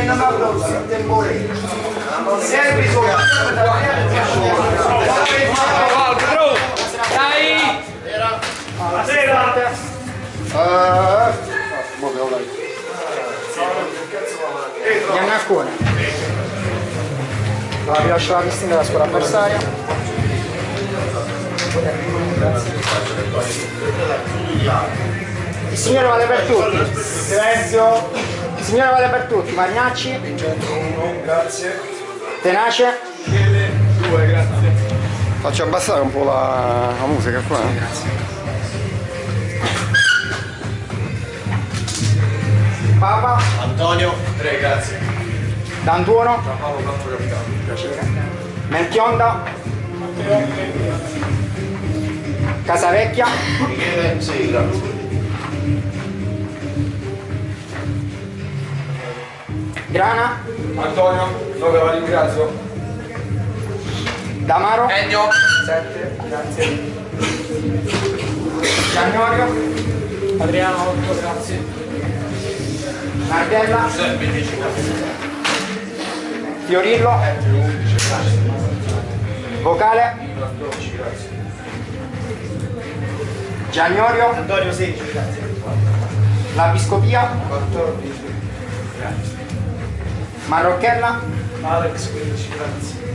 diventano applausi temporanei non serve soltanto italiano dai buonasera buonasera Iannacone la rilascio la Cristina della scuola avversaria il signore vale per tutti silenzio Signore vale per tutti. Magnacci. Grazie. Tenace. Due, grazie. Faccio abbassare un po' la, la musica qua. Papa. Antonio. Tre, grazie. D'Antuono. Capitano. Piacere. Melchionda. Casavecchia. Michele, sei, grazie. Grana. Antonio, dove la ringrazio? Damaro. Ennio. 7, grazie. Giannorio. Adriano 8, grazie. Nardella. Giuseppe, 10, grazie. Fiorillo. Ettore, 11, grazie. Vocale. 14, grazie. Giannorio. Antonio 16, grazie. Lapiscopia. 14, Marrocchella. Alex 15, grazie.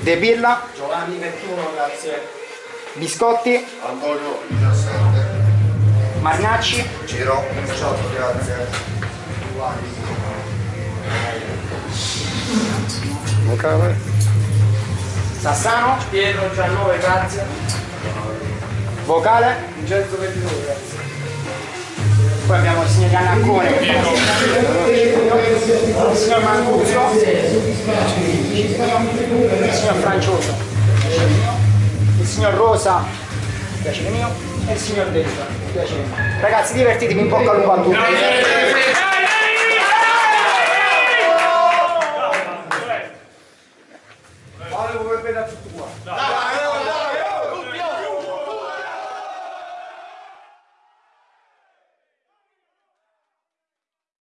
De Pilla. Giovanni 21, grazie. Biscotti. Antonio, 17. Magnacci. Ciro, 18, grazie. Vocale. Sassano. Pietro 19, grazie. Vocale. Vincenzo 22, grazie. Poi abbiamo il signor Giannaccone signor Mancuso, il signor Francioso, il signor Rosa, piacere mio, e il signor Dezza, piacere. Ragazzi divertitevi un po' con lupo a tutti. Allora, come vedete tutto qua.